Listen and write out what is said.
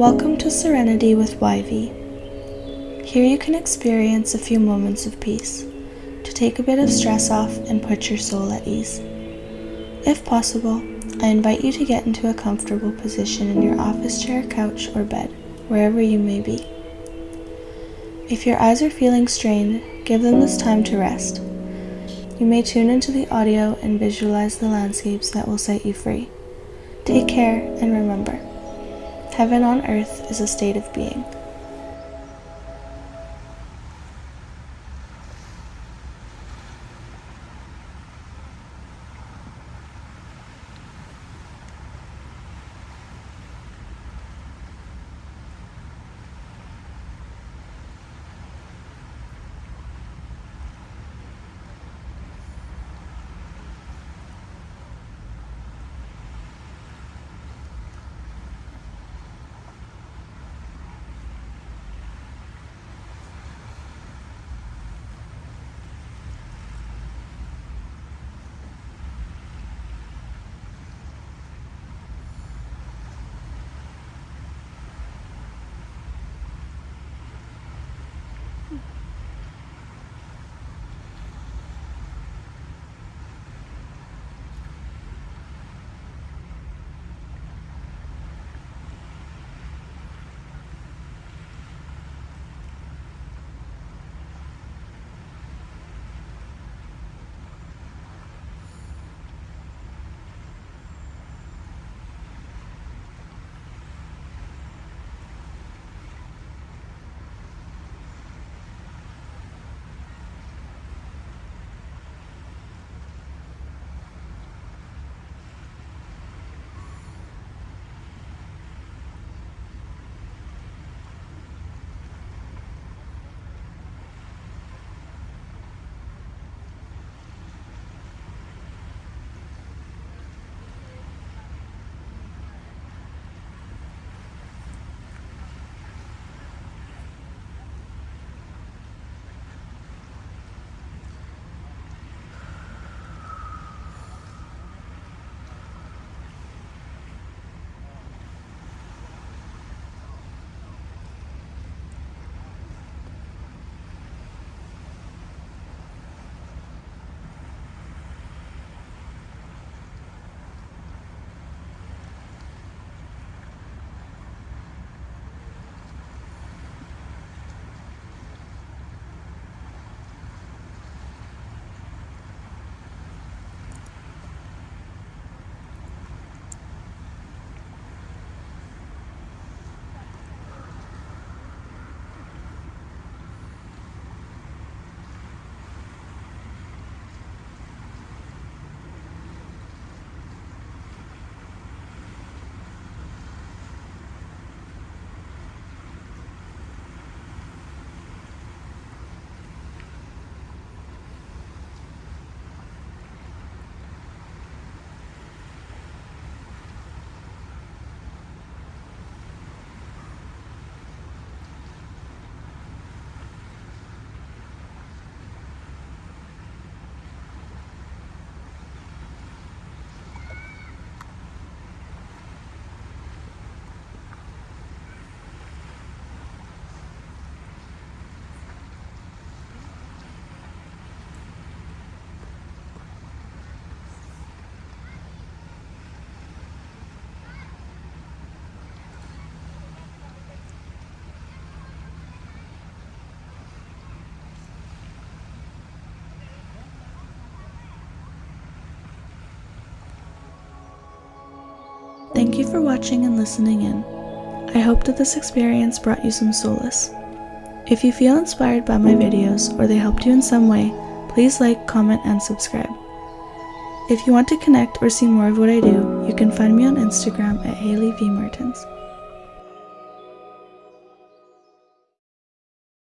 Welcome to Serenity with YV. Here you can experience a few moments of peace to take a bit of stress off and put your soul at ease. If possible, I invite you to get into a comfortable position in your office chair, couch, or bed, wherever you may be. If your eyes are feeling strained, give them this time to rest. You may tune into the audio and visualize the landscapes that will set you free. Take care and remember. Heaven on earth is a state of being. Thank you for watching and listening in. I hope that this experience brought you some solace. If you feel inspired by my videos or they helped you in some way, please like, comment, and subscribe. If you want to connect or see more of what I do, you can find me on Instagram at Haley V. Martins.